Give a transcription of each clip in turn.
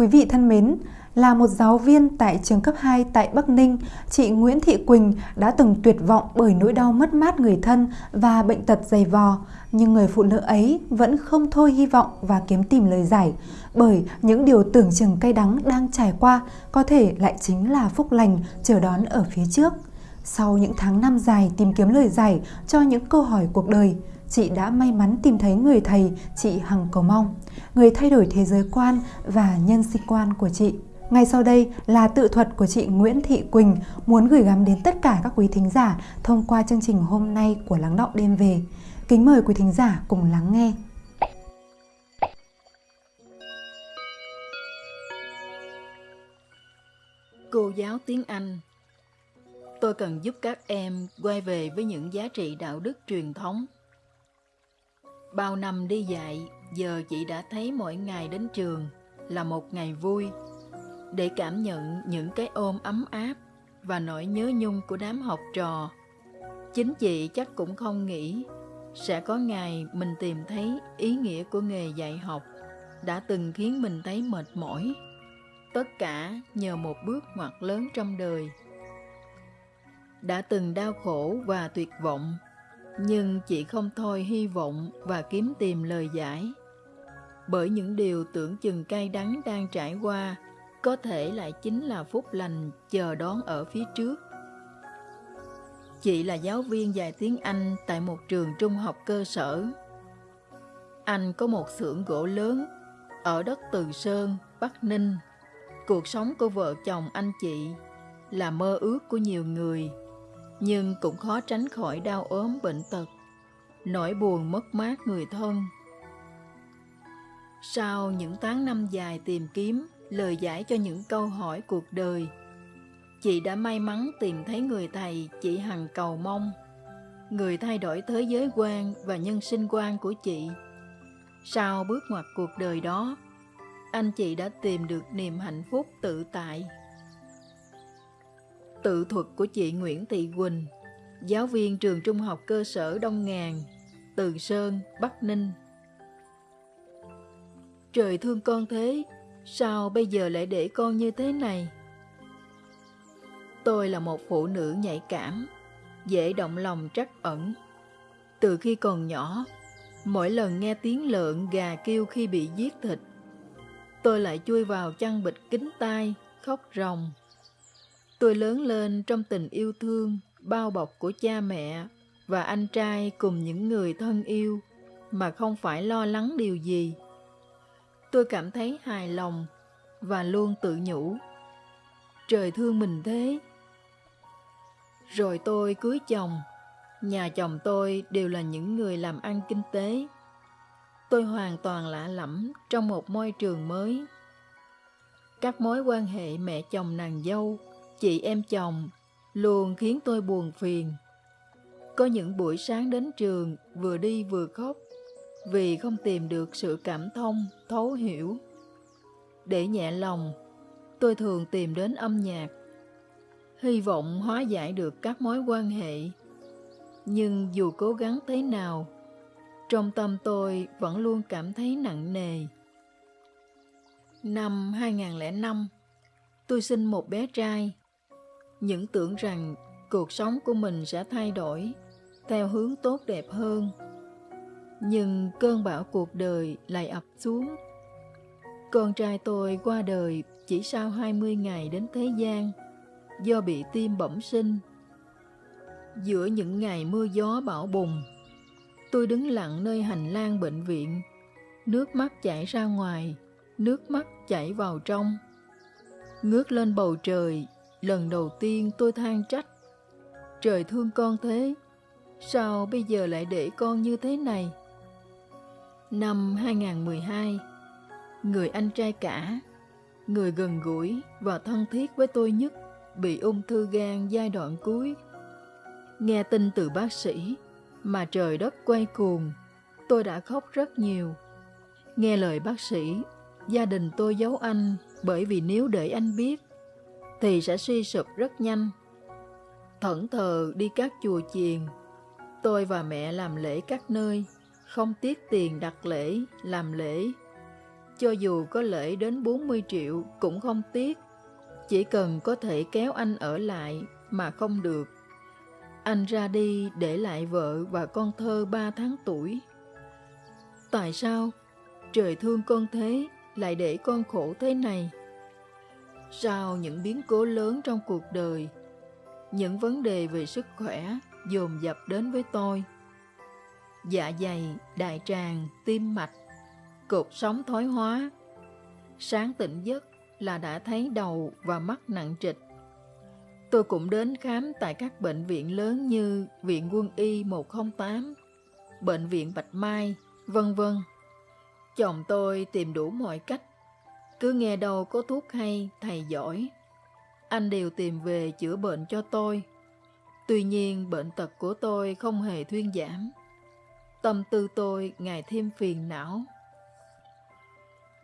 Quý vị thân mến, là một giáo viên tại trường cấp 2 tại Bắc Ninh, chị Nguyễn Thị Quỳnh đã từng tuyệt vọng bởi nỗi đau mất mát người thân và bệnh tật dày vò. Nhưng người phụ nữ ấy vẫn không thôi hy vọng và kiếm tìm lời giải, bởi những điều tưởng chừng cay đắng đang trải qua có thể lại chính là phúc lành chờ đón ở phía trước. Sau những tháng năm dài tìm kiếm lời giải cho những câu hỏi cuộc đời, chị đã may mắn tìm thấy người thầy chị Hằng cầu mong, người thay đổi thế giới quan và nhân sinh quan của chị. Ngay sau đây là tự thuật của chị Nguyễn Thị Quỳnh muốn gửi gắm đến tất cả các quý thính giả thông qua chương trình hôm nay của Lắng Đọng Đêm Về. Kính mời quý thính giả cùng lắng nghe. Cô giáo tiếng Anh Tôi cần giúp các em quay về với những giá trị đạo đức truyền thống. Bao năm đi dạy, giờ chị đã thấy mỗi ngày đến trường là một ngày vui để cảm nhận những cái ôm ấm áp và nỗi nhớ nhung của đám học trò. Chính chị chắc cũng không nghĩ sẽ có ngày mình tìm thấy ý nghĩa của nghề dạy học đã từng khiến mình thấy mệt mỏi. Tất cả nhờ một bước ngoặt lớn trong đời. Đã từng đau khổ và tuyệt vọng, nhưng chị không thôi hy vọng và kiếm tìm lời giải. Bởi những điều tưởng chừng cay đắng đang trải qua có thể lại chính là phúc lành chờ đón ở phía trước. Chị là giáo viên dạy tiếng Anh tại một trường trung học cơ sở. Anh có một xưởng gỗ lớn ở đất Từ Sơn, Bắc Ninh. Cuộc sống của vợ chồng anh chị là mơ ước của nhiều người, nhưng cũng khó tránh khỏi đau ốm bệnh tật, nỗi buồn mất mát người thân. Sau những tháng năm dài tìm kiếm, lời giải cho những câu hỏi cuộc đời. Chị đã may mắn tìm thấy người thầy chị hằng cầu mong, người thay đổi thế giới quan và nhân sinh quan của chị. Sau bước ngoặt cuộc đời đó, anh chị đã tìm được niềm hạnh phúc tự tại. Tự thuật của chị Nguyễn Thị Quỳnh, giáo viên trường trung học cơ sở Đông Ngàn, Từ Sơn, Bắc Ninh. Trời thương con thế, Sao bây giờ lại để con như thế này? Tôi là một phụ nữ nhạy cảm, dễ động lòng trắc ẩn. Từ khi còn nhỏ, mỗi lần nghe tiếng lợn gà kêu khi bị giết thịt, tôi lại chui vào chăn bịch kính tai, khóc ròng. Tôi lớn lên trong tình yêu thương, bao bọc của cha mẹ và anh trai cùng những người thân yêu mà không phải lo lắng điều gì tôi cảm thấy hài lòng và luôn tự nhủ. Trời thương mình thế. Rồi tôi cưới chồng. Nhà chồng tôi đều là những người làm ăn kinh tế. Tôi hoàn toàn lạ lẫm trong một môi trường mới. Các mối quan hệ mẹ chồng nàng dâu, chị em chồng luôn khiến tôi buồn phiền. Có những buổi sáng đến trường vừa đi vừa khóc vì không tìm được sự cảm thông, thấu hiểu. Để nhẹ lòng, tôi thường tìm đến âm nhạc, hy vọng hóa giải được các mối quan hệ. Nhưng dù cố gắng thế nào, trong tâm tôi vẫn luôn cảm thấy nặng nề. Năm 2005, tôi sinh một bé trai. Những tưởng rằng cuộc sống của mình sẽ thay đổi theo hướng tốt đẹp hơn nhưng cơn bão cuộc đời lại ập xuống. Con trai tôi qua đời chỉ sau 20 ngày đến thế gian do bị tim bẩm sinh. Giữa những ngày mưa gió bão bùng, tôi đứng lặng nơi hành lang bệnh viện, nước mắt chảy ra ngoài, nước mắt chảy vào trong. Ngước lên bầu trời, lần đầu tiên tôi than trách. Trời thương con thế, sao bây giờ lại để con như thế này? Năm 2012, người anh trai cả, người gần gũi và thân thiết với tôi nhất, bị ung thư gan giai đoạn cuối. Nghe tin từ bác sĩ mà trời đất quay cuồng, tôi đã khóc rất nhiều. Nghe lời bác sĩ, gia đình tôi giấu anh bởi vì nếu để anh biết thì sẽ suy sụp rất nhanh. Thẫn thờ đi các chùa chiền, tôi và mẹ làm lễ các nơi không tiếc tiền đặt lễ, làm lễ. Cho dù có lễ đến 40 triệu cũng không tiếc. Chỉ cần có thể kéo anh ở lại mà không được. Anh ra đi để lại vợ và con thơ 3 tháng tuổi. Tại sao? Trời thương con thế, lại để con khổ thế này. Sau những biến cố lớn trong cuộc đời, những vấn đề về sức khỏe dồn dập đến với tôi. Dạ dày, đại tràng, tim mạch, cột sống thoái hóa. Sáng tỉnh giấc là đã thấy đầu và mắt nặng trịch. Tôi cũng đến khám tại các bệnh viện lớn như Viện Quân y 108, Bệnh viện Bạch Mai, vân vân. Chồng tôi tìm đủ mọi cách, cứ nghe đâu có thuốc hay, thầy giỏi. Anh đều tìm về chữa bệnh cho tôi. Tuy nhiên bệnh tật của tôi không hề thuyên giảm. Tâm tư tôi ngày thêm phiền não.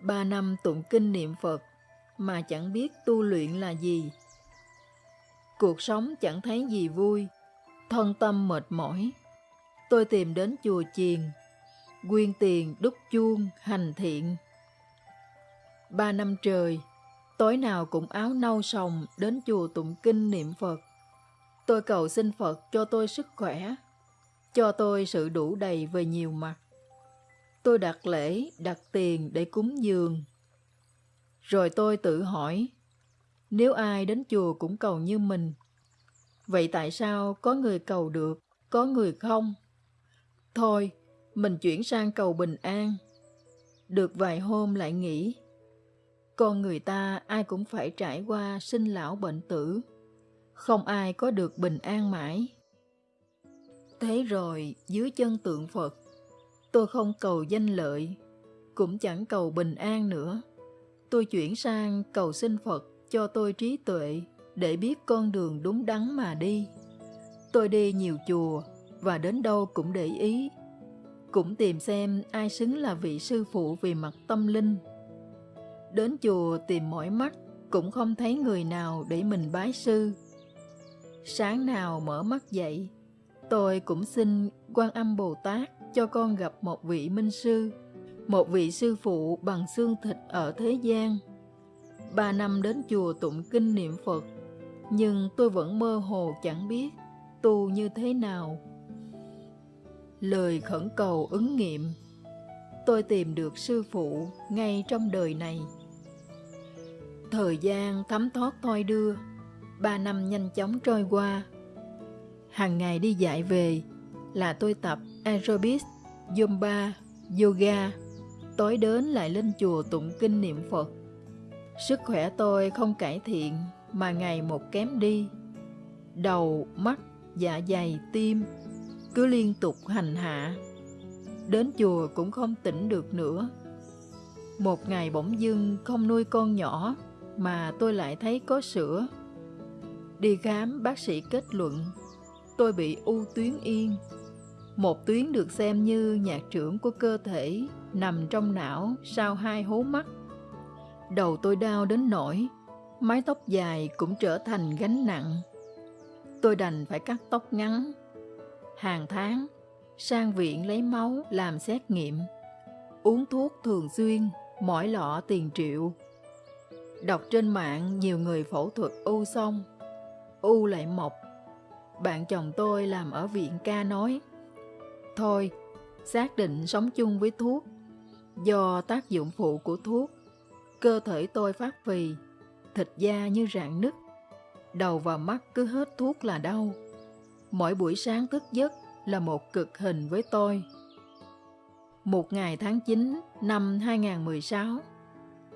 Ba năm tụng kinh niệm Phật mà chẳng biết tu luyện là gì. Cuộc sống chẳng thấy gì vui, thân tâm mệt mỏi. Tôi tìm đến chùa chiền, quyên tiền đúc chuông hành thiện. Ba năm trời, tối nào cũng áo nâu sòng đến chùa tụng kinh niệm Phật. Tôi cầu xin Phật cho tôi sức khỏe, cho tôi sự đủ đầy về nhiều mặt. Tôi đặt lễ, đặt tiền để cúng dường. Rồi tôi tự hỏi, nếu ai đến chùa cũng cầu như mình, vậy tại sao có người cầu được, có người không? Thôi, mình chuyển sang cầu bình an. Được vài hôm lại nghĩ, con người ta ai cũng phải trải qua sinh lão bệnh tử, không ai có được bình an mãi. Thế rồi, dưới chân tượng Phật, tôi không cầu danh lợi, cũng chẳng cầu bình an nữa. Tôi chuyển sang cầu xin Phật cho tôi trí tuệ để biết con đường đúng đắn mà đi. Tôi đi nhiều chùa và đến đâu cũng để ý, cũng tìm xem ai xứng là vị sư phụ về mặt tâm linh. Đến chùa tìm mỏi mắt cũng không thấy người nào để mình bái sư. Sáng nào mở mắt dậy, tôi cũng xin quan âm Bồ Tát cho con gặp một vị minh sư, một vị sư phụ bằng xương thịt ở thế gian. Ba năm đến chùa tụng kinh niệm Phật, nhưng tôi vẫn mơ hồ chẳng biết tu như thế nào. Lời khẩn cầu ứng nghiệm Tôi tìm được sư phụ ngay trong đời này. Thời gian thấm thoát thôi đưa, ba năm nhanh chóng trôi qua. Hàng ngày đi dạy về là tôi tập aerobics, zumba, yoga, tối đến lại lên chùa tụng kinh niệm Phật. Sức khỏe tôi không cải thiện mà ngày một kém đi. Đầu, mắt, dạ dày, tim cứ liên tục hành hạ. Đến chùa cũng không tỉnh được nữa. Một ngày bỗng dưng không nuôi con nhỏ mà tôi lại thấy có sữa. Đi khám bác sĩ kết luận tôi bị u tuyến yên. Một tuyến được xem như nhạc trưởng của cơ thể nằm trong não sau hai hố mắt. Đầu tôi đau đến nỗi mái tóc dài cũng trở thành gánh nặng. Tôi đành phải cắt tóc ngắn. Hàng tháng, sang viện lấy máu làm xét nghiệm. Uống thuốc thường xuyên, mỗi lọ tiền triệu. Đọc trên mạng nhiều người phẫu thuật u xong, u lại mọc. Bạn chồng tôi làm ở viện ca nói, Thôi, xác định sống chung với thuốc. Do tác dụng phụ của thuốc, cơ thể tôi phát phì, thịt da như rạn nứt, đầu và mắt cứ hết thuốc là đau. Mỗi buổi sáng thức giấc là một cực hình với tôi. Một ngày tháng 9 năm 2016,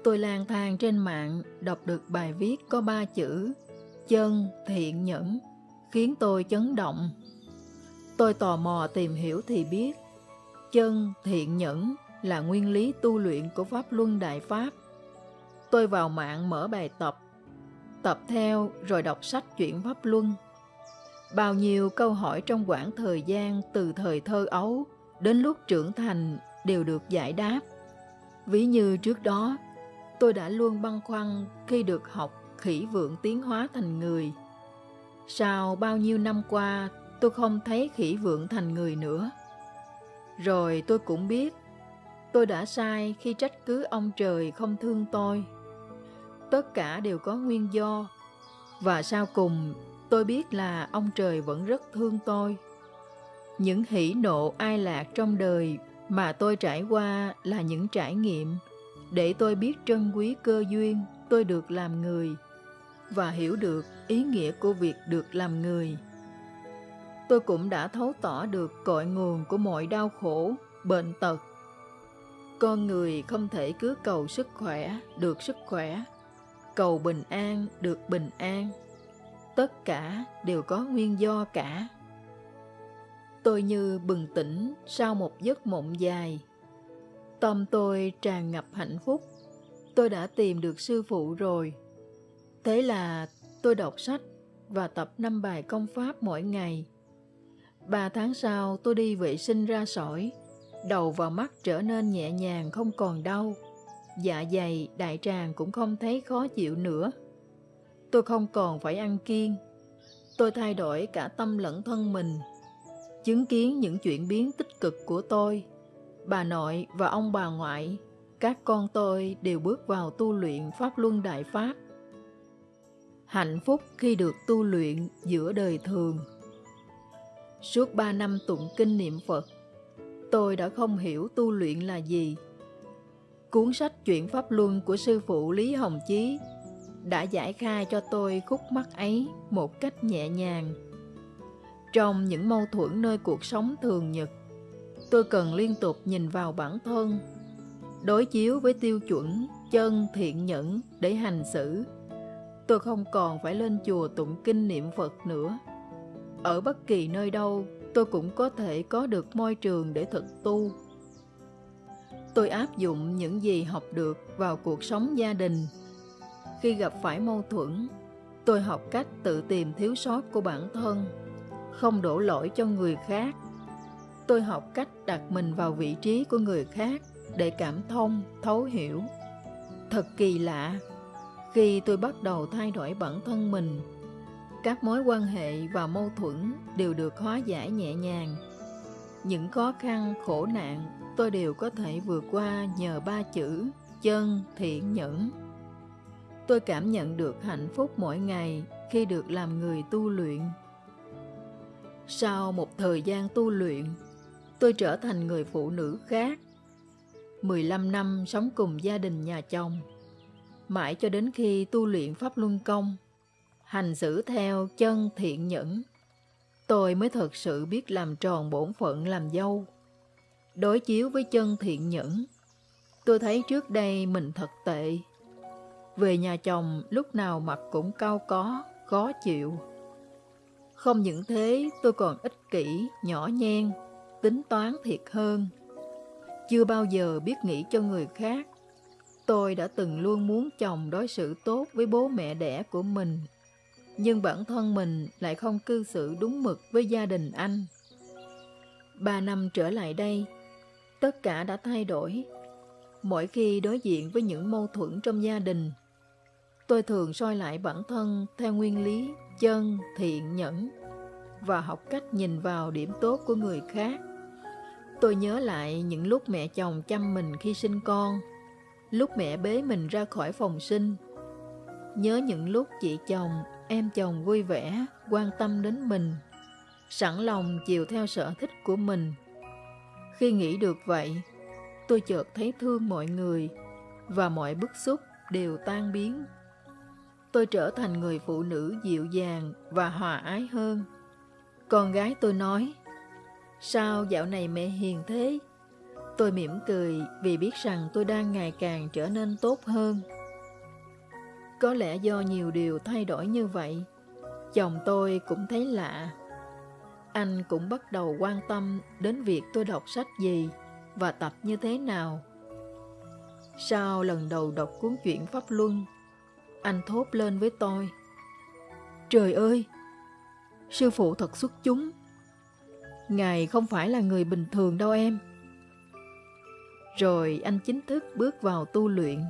tôi lang thang trên mạng đọc được bài viết có ba chữ chân thiện nhẫn khiến tôi chấn động. Tôi tò mò tìm hiểu thì biết chân thiện nhẫn là nguyên lý tu luyện của Pháp Luân Đại Pháp. Tôi vào mạng mở bài tập, tập theo rồi đọc sách chuyển Pháp Luân. Bao nhiêu câu hỏi trong quãng thời gian từ thời thơ ấu đến lúc trưởng thành đều được giải đáp. Ví như trước đó, tôi đã luôn băn khoăn khi được học khỉ vượng tiến hóa thành người. Sau bao nhiêu năm qua, tôi không thấy khỉ vượng thành người nữa. Rồi tôi cũng biết, Tôi đã sai khi trách cứ ông trời không thương tôi. Tất cả đều có nguyên do. Và sau cùng, tôi biết là ông trời vẫn rất thương tôi. Những hỷ nộ ai lạc trong đời mà tôi trải qua là những trải nghiệm để tôi biết trân quý cơ duyên tôi được làm người và hiểu được ý nghĩa của việc được làm người. Tôi cũng đã thấu tỏ được cội nguồn của mọi đau khổ, bệnh tật. Con người không thể cứ cầu sức khỏe, được sức khỏe, cầu bình an, được bình an. Tất cả đều có nguyên do cả. Tôi như bừng tỉnh sau một giấc mộng dài. Tâm tôi tràn ngập hạnh phúc. Tôi đã tìm được sư phụ rồi. Thế là tôi đọc sách và tập năm bài công pháp mỗi ngày. Ba tháng sau tôi đi vệ sinh ra sỏi, đầu và mắt trở nên nhẹ nhàng không còn đau. Dạ dày, đại tràng cũng không thấy khó chịu nữa. Tôi không còn phải ăn kiêng. Tôi thay đổi cả tâm lẫn thân mình. Chứng kiến những chuyển biến tích cực của tôi, bà nội và ông bà ngoại, các con tôi đều bước vào tu luyện Pháp Luân Đại Pháp hạnh phúc khi được tu luyện giữa đời thường. Suốt ba năm tụng kinh niệm Phật, tôi đã không hiểu tu luyện là gì. Cuốn sách Chuyện Pháp Luân của sư phụ Lý Hồng Chí đã giải khai cho tôi khúc mắc ấy một cách nhẹ nhàng. Trong những mâu thuẫn nơi cuộc sống thường nhật, tôi cần liên tục nhìn vào bản thân, đối chiếu với tiêu chuẩn chân thiện nhẫn để hành xử tôi không còn phải lên chùa tụng kinh niệm Phật nữa. Ở bất kỳ nơi đâu, tôi cũng có thể có được môi trường để thực tu. Tôi áp dụng những gì học được vào cuộc sống gia đình. Khi gặp phải mâu thuẫn, tôi học cách tự tìm thiếu sót của bản thân, không đổ lỗi cho người khác. Tôi học cách đặt mình vào vị trí của người khác để cảm thông, thấu hiểu. Thật kỳ lạ khi tôi bắt đầu thay đổi bản thân mình, các mối quan hệ và mâu thuẫn đều được hóa giải nhẹ nhàng. Những khó khăn, khổ nạn tôi đều có thể vượt qua nhờ ba chữ chân, thiện, nhẫn. Tôi cảm nhận được hạnh phúc mỗi ngày khi được làm người tu luyện. Sau một thời gian tu luyện, tôi trở thành người phụ nữ khác. 15 năm sống cùng gia đình nhà chồng mãi cho đến khi tu luyện Pháp Luân Công, hành xử theo chân thiện nhẫn, tôi mới thật sự biết làm tròn bổn phận làm dâu. Đối chiếu với chân thiện nhẫn, tôi thấy trước đây mình thật tệ. Về nhà chồng lúc nào mặt cũng cao có, khó chịu. Không những thế, tôi còn ích kỷ, nhỏ nhen, tính toán thiệt hơn. Chưa bao giờ biết nghĩ cho người khác Tôi đã từng luôn muốn chồng đối xử tốt với bố mẹ đẻ của mình, nhưng bản thân mình lại không cư xử đúng mực với gia đình anh. Ba năm trở lại đây, tất cả đã thay đổi. Mỗi khi đối diện với những mâu thuẫn trong gia đình, tôi thường soi lại bản thân theo nguyên lý chân, thiện, nhẫn và học cách nhìn vào điểm tốt của người khác. Tôi nhớ lại những lúc mẹ chồng chăm mình khi sinh con, lúc mẹ bế mình ra khỏi phòng sinh. Nhớ những lúc chị chồng, em chồng vui vẻ, quan tâm đến mình, sẵn lòng chiều theo sở thích của mình. Khi nghĩ được vậy, tôi chợt thấy thương mọi người và mọi bức xúc đều tan biến. Tôi trở thành người phụ nữ dịu dàng và hòa ái hơn. Con gái tôi nói, sao dạo này mẹ hiền thế? Tôi mỉm cười vì biết rằng tôi đang ngày càng trở nên tốt hơn. Có lẽ do nhiều điều thay đổi như vậy, chồng tôi cũng thấy lạ. Anh cũng bắt đầu quan tâm đến việc tôi đọc sách gì và tập như thế nào. Sau lần đầu đọc cuốn truyện Pháp Luân, anh thốt lên với tôi. Trời ơi! Sư phụ thật xuất chúng. Ngài không phải là người bình thường đâu em. Rồi anh chính thức bước vào tu luyện.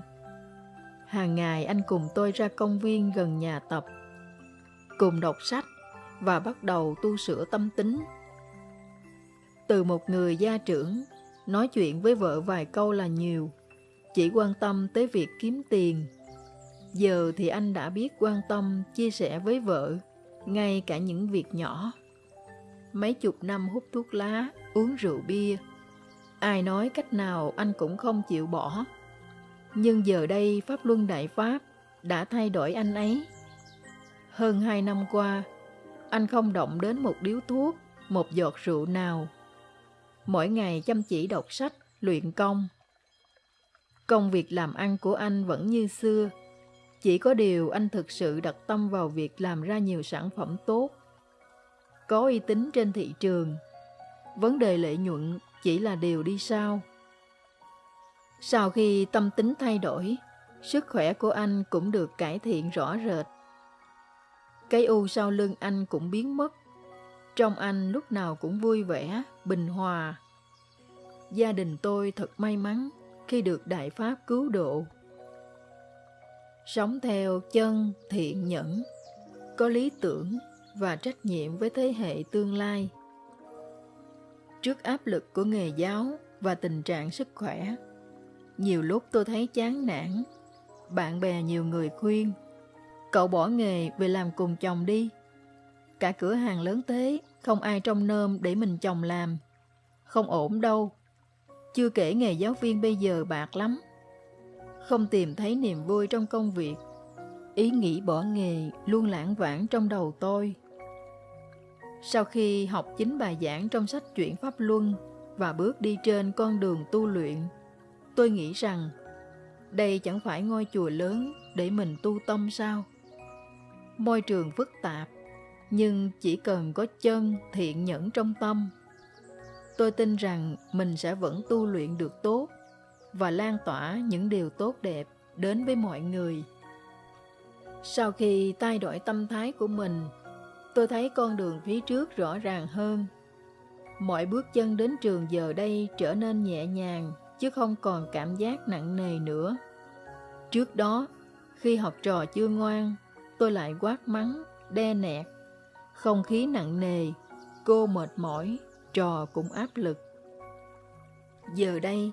Hàng ngày anh cùng tôi ra công viên gần nhà tập, cùng đọc sách và bắt đầu tu sửa tâm tính. Từ một người gia trưởng, nói chuyện với vợ vài câu là nhiều, chỉ quan tâm tới việc kiếm tiền. Giờ thì anh đã biết quan tâm, chia sẻ với vợ, ngay cả những việc nhỏ. Mấy chục năm hút thuốc lá, uống rượu bia, ai nói cách nào anh cũng không chịu bỏ. Nhưng giờ đây Pháp Luân Đại Pháp đã thay đổi anh ấy. Hơn hai năm qua, anh không động đến một điếu thuốc, một giọt rượu nào. Mỗi ngày chăm chỉ đọc sách, luyện công. Công việc làm ăn của anh vẫn như xưa, chỉ có điều anh thực sự đặt tâm vào việc làm ra nhiều sản phẩm tốt. Có uy tín trên thị trường. Vấn đề lợi nhuận chỉ là điều đi sau. Sau khi tâm tính thay đổi, sức khỏe của anh cũng được cải thiện rõ rệt. Cái u sau lưng anh cũng biến mất. Trong anh lúc nào cũng vui vẻ, bình hòa. Gia đình tôi thật may mắn khi được Đại Pháp cứu độ. Sống theo chân thiện nhẫn, có lý tưởng và trách nhiệm với thế hệ tương lai. Trước áp lực của nghề giáo và tình trạng sức khỏe, nhiều lúc tôi thấy chán nản. Bạn bè nhiều người khuyên, cậu bỏ nghề về làm cùng chồng đi. Cả cửa hàng lớn thế, không ai trong nơm để mình chồng làm. Không ổn đâu. Chưa kể nghề giáo viên bây giờ bạc lắm. Không tìm thấy niềm vui trong công việc. Ý nghĩ bỏ nghề luôn lãng vãng trong đầu tôi. Sau khi học chính bài giảng trong sách Chuyển Pháp Luân và bước đi trên con đường tu luyện, tôi nghĩ rằng đây chẳng phải ngôi chùa lớn để mình tu tâm sao? Môi trường phức tạp, nhưng chỉ cần có chân thiện nhẫn trong tâm. Tôi tin rằng mình sẽ vẫn tu luyện được tốt và lan tỏa những điều tốt đẹp đến với mọi người. Sau khi thay đổi tâm thái của mình, tôi thấy con đường phía trước rõ ràng hơn. Mọi bước chân đến trường giờ đây trở nên nhẹ nhàng chứ không còn cảm giác nặng nề nữa. Trước đó, khi học trò chưa ngoan, tôi lại quát mắng, đe nẹt. Không khí nặng nề, cô mệt mỏi, trò cũng áp lực. Giờ đây,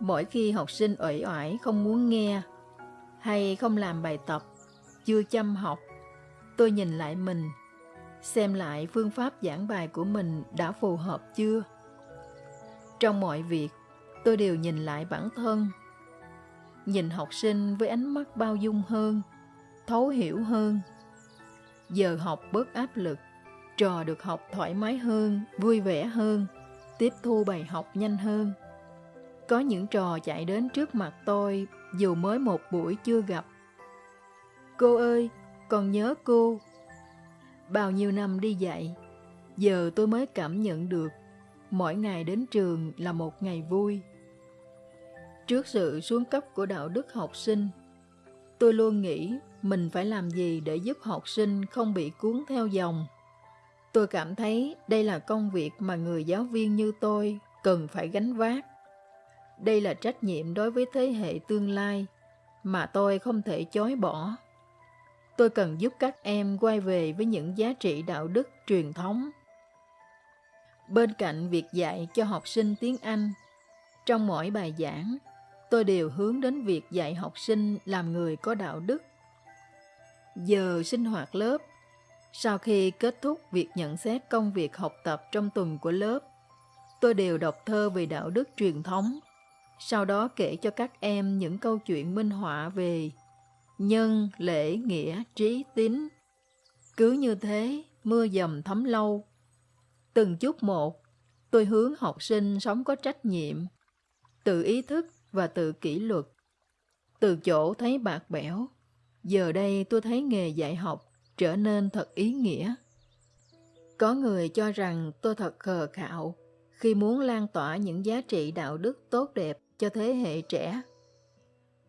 mỗi khi học sinh uể oải không muốn nghe hay không làm bài tập, chưa chăm học, tôi nhìn lại mình, xem lại phương pháp giảng bài của mình đã phù hợp chưa. Trong mọi việc, tôi đều nhìn lại bản thân. Nhìn học sinh với ánh mắt bao dung hơn thấu hiểu hơn. Giờ học bớt áp lực trò được học thoải mái hơn vui vẻ hơn tiếp thu bài học nhanh hơn. Có những trò chạy đến trước mặt tôi dù mới một buổi chưa gặp. Cô ơi còn nhớ cô bao nhiêu năm đi dạy giờ tôi mới cảm nhận được mỗi ngày đến trường là một ngày vui Trước sự xuống cấp của đạo đức học sinh, tôi luôn nghĩ mình phải làm gì để giúp học sinh không bị cuốn theo dòng. Tôi cảm thấy đây là công việc mà người giáo viên như tôi cần phải gánh vác. Đây là trách nhiệm đối với thế hệ tương lai mà tôi không thể chối bỏ. Tôi cần giúp các em quay về với những giá trị đạo đức truyền thống. Bên cạnh việc dạy cho học sinh tiếng Anh, trong mỗi bài giảng, tôi đều hướng đến việc dạy học sinh làm người có đạo đức. Giờ sinh hoạt lớp, sau khi kết thúc việc nhận xét công việc học tập trong tuần của lớp, tôi đều đọc thơ về đạo đức truyền thống, sau đó kể cho các em những câu chuyện minh họa về nhân, lễ, nghĩa, trí, tín. Cứ như thế, mưa dầm thấm lâu. Từng chút một, tôi hướng học sinh sống có trách nhiệm, tự ý thức và tự kỷ luật. Từ chỗ thấy bạc bẽo, giờ đây tôi thấy nghề dạy học trở nên thật ý nghĩa. Có người cho rằng tôi thật khờ khạo khi muốn lan tỏa những giá trị đạo đức tốt đẹp cho thế hệ trẻ.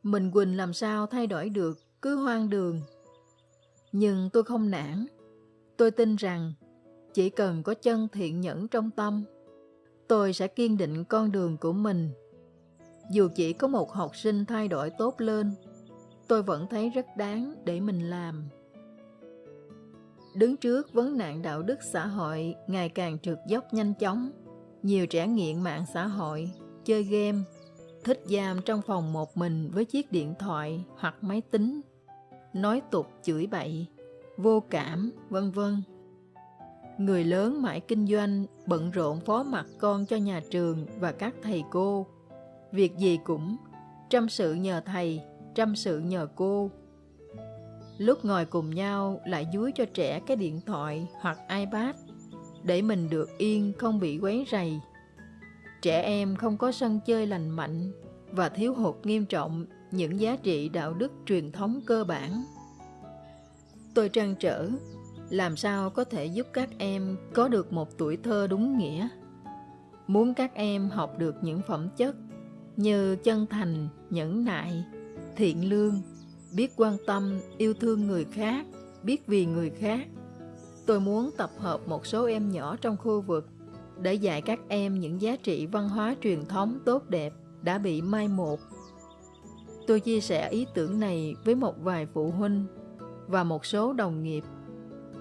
Mình Quỳnh làm sao thay đổi được cứ hoang đường. Nhưng tôi không nản. Tôi tin rằng chỉ cần có chân thiện nhẫn trong tâm, tôi sẽ kiên định con đường của mình dù chỉ có một học sinh thay đổi tốt lên, tôi vẫn thấy rất đáng để mình làm. Đứng trước vấn nạn đạo đức xã hội ngày càng trượt dốc nhanh chóng, nhiều trẻ nghiện mạng xã hội chơi game, thích giam trong phòng một mình với chiếc điện thoại hoặc máy tính, nói tục chửi bậy, vô cảm, vân vân. Người lớn mãi kinh doanh, bận rộn phó mặt con cho nhà trường và các thầy cô. Việc gì cũng trăm sự nhờ thầy, trăm sự nhờ cô. Lúc ngồi cùng nhau lại dúi cho trẻ cái điện thoại hoặc iPad để mình được yên không bị quấy rầy. Trẻ em không có sân chơi lành mạnh và thiếu hụt nghiêm trọng những giá trị đạo đức truyền thống cơ bản. Tôi trăn trở làm sao có thể giúp các em có được một tuổi thơ đúng nghĩa. Muốn các em học được những phẩm chất như chân thành, nhẫn nại, thiện lương, biết quan tâm, yêu thương người khác, biết vì người khác. Tôi muốn tập hợp một số em nhỏ trong khu vực để dạy các em những giá trị văn hóa truyền thống tốt đẹp đã bị mai một. Tôi chia sẻ ý tưởng này với một vài phụ huynh và một số đồng nghiệp.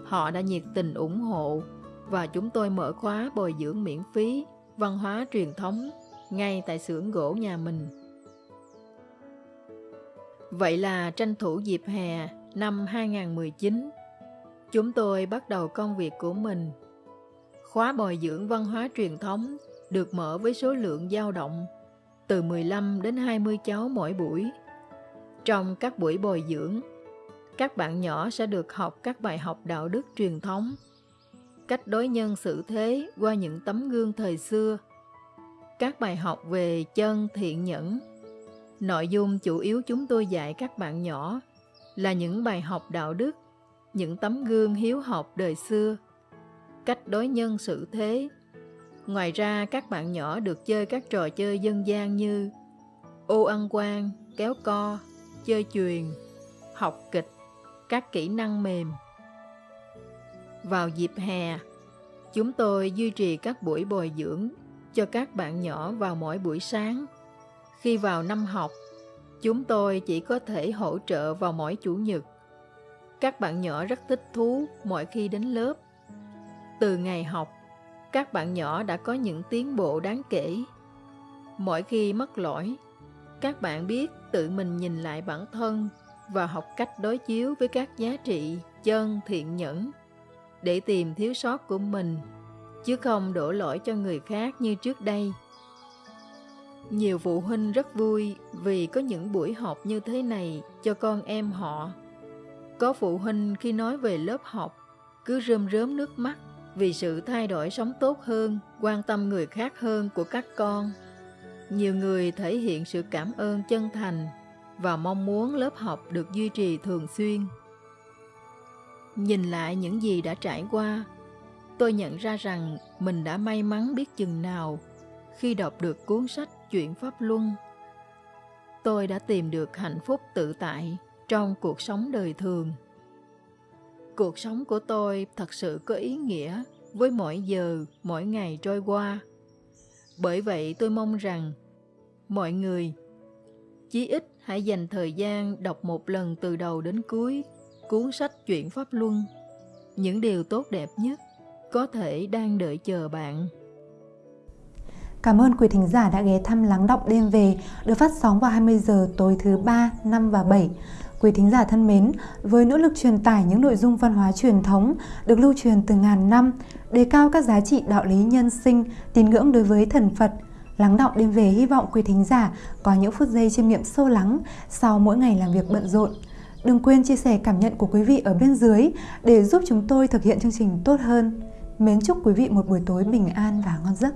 Họ đã nhiệt tình ủng hộ và chúng tôi mở khóa bồi dưỡng miễn phí văn hóa truyền thống ngay tại xưởng gỗ nhà mình. Vậy là tranh thủ dịp hè năm 2019, chúng tôi bắt đầu công việc của mình. Khóa bồi dưỡng văn hóa truyền thống được mở với số lượng dao động từ 15 đến 20 cháu mỗi buổi. Trong các buổi bồi dưỡng, các bạn nhỏ sẽ được học các bài học đạo đức truyền thống, cách đối nhân xử thế qua những tấm gương thời xưa, các bài học về chân thiện nhẫn. Nội dung chủ yếu chúng tôi dạy các bạn nhỏ là những bài học đạo đức, những tấm gương hiếu học đời xưa, cách đối nhân xử thế. Ngoài ra, các bạn nhỏ được chơi các trò chơi dân gian như ô ăn quan, kéo co, chơi chuyền, học kịch, các kỹ năng mềm. Vào dịp hè, chúng tôi duy trì các buổi bồi dưỡng cho các bạn nhỏ vào mỗi buổi sáng. Khi vào năm học, chúng tôi chỉ có thể hỗ trợ vào mỗi chủ nhật. Các bạn nhỏ rất thích thú mỗi khi đến lớp. Từ ngày học, các bạn nhỏ đã có những tiến bộ đáng kể. Mỗi khi mắc lỗi, các bạn biết tự mình nhìn lại bản thân và học cách đối chiếu với các giá trị chân thiện nhẫn để tìm thiếu sót của mình chứ không đổ lỗi cho người khác như trước đây. Nhiều phụ huynh rất vui vì có những buổi học như thế này cho con em họ. Có phụ huynh khi nói về lớp học cứ rơm rớm nước mắt vì sự thay đổi sống tốt hơn, quan tâm người khác hơn của các con. Nhiều người thể hiện sự cảm ơn chân thành và mong muốn lớp học được duy trì thường xuyên. Nhìn lại những gì đã trải qua, tôi nhận ra rằng mình đã may mắn biết chừng nào khi đọc được cuốn sách Chuyện Pháp Luân. Tôi đã tìm được hạnh phúc tự tại trong cuộc sống đời thường. Cuộc sống của tôi thật sự có ý nghĩa với mỗi giờ, mỗi ngày trôi qua. Bởi vậy tôi mong rằng mọi người chí ít hãy dành thời gian đọc một lần từ đầu đến cuối cuốn sách Chuyện Pháp Luân, những điều tốt đẹp nhất có thể đang đợi chờ bạn. Cảm ơn quý thính giả đã ghé thăm Lắng Động Đêm Về được phát sóng vào 20 giờ tối thứ 3, 5 và 7. Quý thính giả thân mến, với nỗ lực truyền tải những nội dung văn hóa truyền thống được lưu truyền từ ngàn năm, đề cao các giá trị đạo lý nhân sinh, tín ngưỡng đối với thần Phật, Lắng đọng đêm về hy vọng quý thính giả có những phút giây chiêm nghiệm sâu lắng sau mỗi ngày làm việc bận rộn. Đừng quên chia sẻ cảm nhận của quý vị ở bên dưới để giúp chúng tôi thực hiện chương trình tốt hơn. Mến chúc quý vị một buổi tối bình an và ngon giấc.